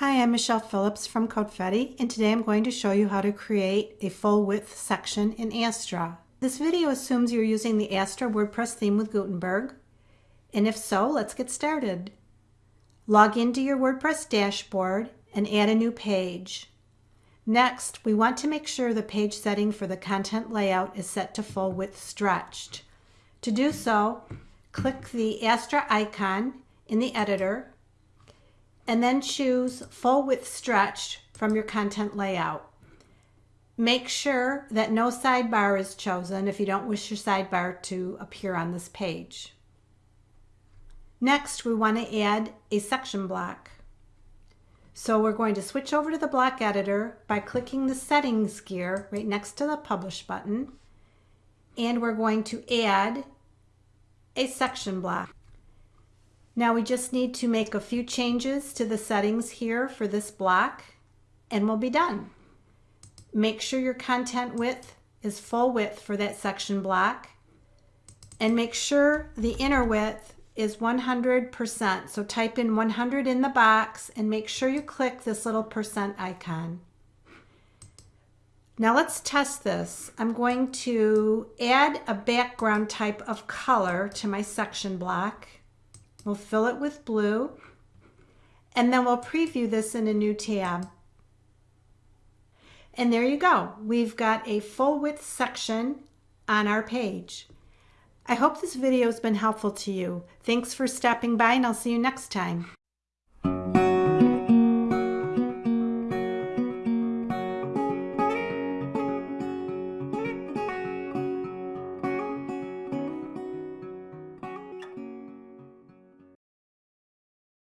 I'm Michelle Phillips from Codefetti and today I'm going to show you how to create a full width section in Astra. This video assumes you're using the Astra WordPress theme with Gutenberg and if so, let's get started. Log into your WordPress dashboard and add a new page. Next, we want to make sure the page setting for the content layout is set to full width stretched. To do so, click the Astra icon in the editor and then choose full width stretched from your content layout. Make sure that no sidebar is chosen if you don't wish your sidebar to appear on this page. Next, we want to add a section block. So we're going to switch over to the block editor by clicking the settings gear right next to the publish button. And we're going to add a section block. Now we just need to make a few changes to the settings here for this block and we'll be done. Make sure your content width is full width for that section block and make sure the inner width is 100%. So type in 100 in the box and make sure you click this little percent icon. Now let's test this. I'm going to add a background type of color to my section block. We'll fill it with blue and then we'll preview this in a new tab. And there you go. We've got a full width section on our page. I hope this video has been helpful to you. Thanks for stopping by and I'll see you next time.